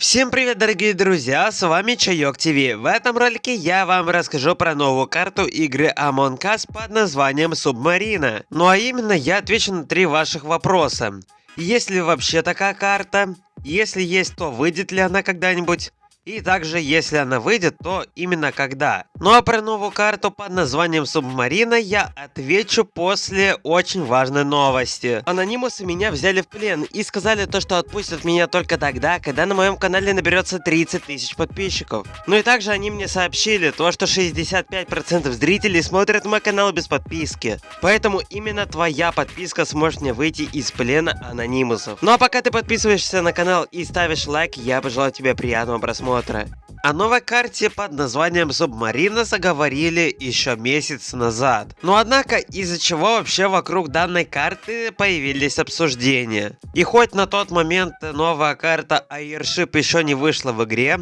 Всем привет, дорогие друзья, с вами Чайок ТВ. В этом ролике я вам расскажу про новую карту игры Among Us под названием Субмарина. Ну а именно я отвечу на три ваших вопроса. Есть ли вообще такая карта? Если есть, то выйдет ли она когда-нибудь? И также, если она выйдет, то именно когда. Ну а про новую карту под названием Субмарина я отвечу после очень важной новости. Анонимусы меня взяли в плен и сказали то, что отпустят меня только тогда, когда на моем канале наберется 30 тысяч подписчиков. Ну и также они мне сообщили то, что 65% зрителей смотрят мой канал без подписки. Поэтому именно твоя подписка сможет мне выйти из плена анонимусов. Ну а пока ты подписываешься на канал и ставишь лайк, я пожелаю тебе приятного просмотра просмотра. О новой карте под названием Субмарина заговорили еще месяц назад. Но однако из-за чего вообще вокруг данной карты появились обсуждения. И хоть на тот момент новая карта Airship еще не вышла в игре,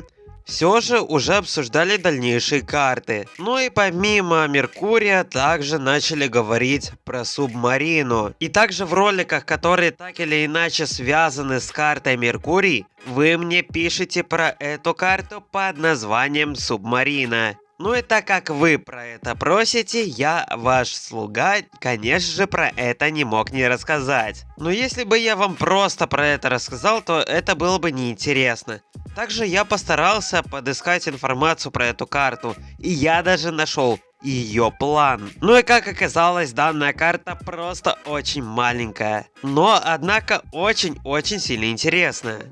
все же уже обсуждали дальнейшие карты. Ну и помимо Меркурия, также начали говорить про Субмарину. И также в роликах, которые так или иначе связаны с картой Меркурий, вы мне пишете про эту карту под названием Субмарина. Ну и так как вы про это просите, я, ваш слуга, конечно же, про это не мог не рассказать. Но если бы я вам просто про это рассказал, то это было бы неинтересно. Также я постарался подыскать информацию про эту карту, и я даже нашел ее план. Ну и как оказалось, данная карта просто очень маленькая, но однако очень-очень сильно интересная.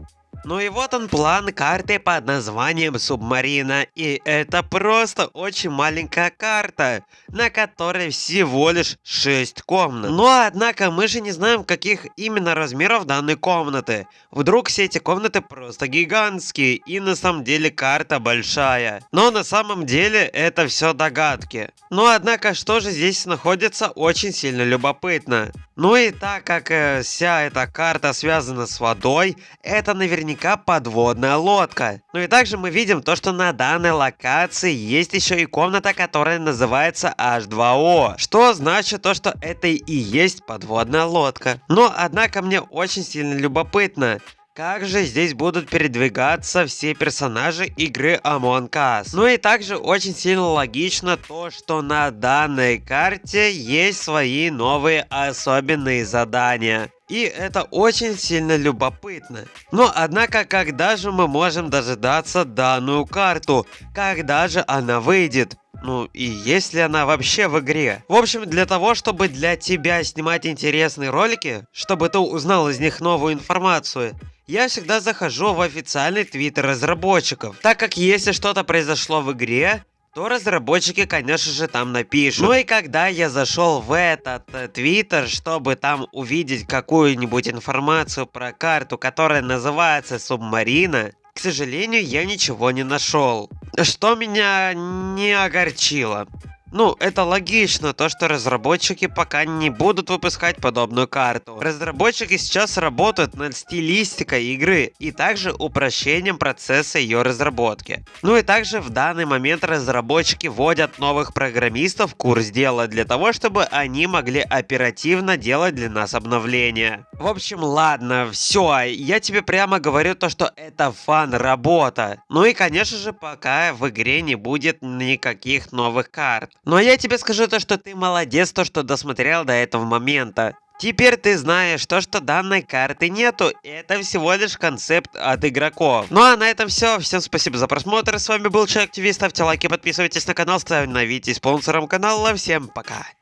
Ну и вот он план карты под названием Субмарина. И это просто очень маленькая карта, на которой всего лишь 6 комнат. Но однако мы же не знаем, каких именно размеров данной комнаты. Вдруг все эти комнаты просто гигантские, и на самом деле карта большая. Но на самом деле это все догадки. Но однако, что же здесь находится, очень сильно любопытно. Ну и так как э, вся эта карта связана с водой, это наверняка подводная лодка. Ну и также мы видим то, что на данной локации есть еще и комната, которая называется H2O. Что значит то, что это и есть подводная лодка. Но однако мне очень сильно любопытно, как же здесь будут передвигаться все персонажи игры Among Us? Ну и также очень сильно логично то, что на данной карте есть свои новые особенные задания. И это очень сильно любопытно. Но однако, когда же мы можем дожидаться данную карту? Когда же она выйдет? Ну и есть ли она вообще в игре? В общем, для того, чтобы для тебя снимать интересные ролики, чтобы ты узнал из них новую информацию, я всегда захожу в официальный твиттер разработчиков, так как если что-то произошло в игре, то разработчики, конечно же, там напишут. Ну и когда я зашел в этот э, твиттер, чтобы там увидеть какую-нибудь информацию про карту, которая называется Субмарина, к сожалению, я ничего не нашел. Что меня не огорчило. Ну, это логично, то что разработчики пока не будут выпускать подобную карту. Разработчики сейчас работают над стилистикой игры и также упрощением процесса ее разработки. Ну и также в данный момент разработчики вводят новых программистов в курс дела для того, чтобы они могли оперативно делать для нас обновления. В общем, ладно, все, я тебе прямо говорю то, что это фан-работа. Ну и конечно же, пока в игре не будет никаких новых карт. Но я тебе скажу то, что ты молодец, то, что досмотрел до этого момента. Теперь ты знаешь то, что данной карты нету, это всего лишь концепт от игроков. Ну а на этом все, всем спасибо за просмотр, с вами был Человек ТВ, ставьте лайки, подписывайтесь на канал, видео спонсором канала, всем пока.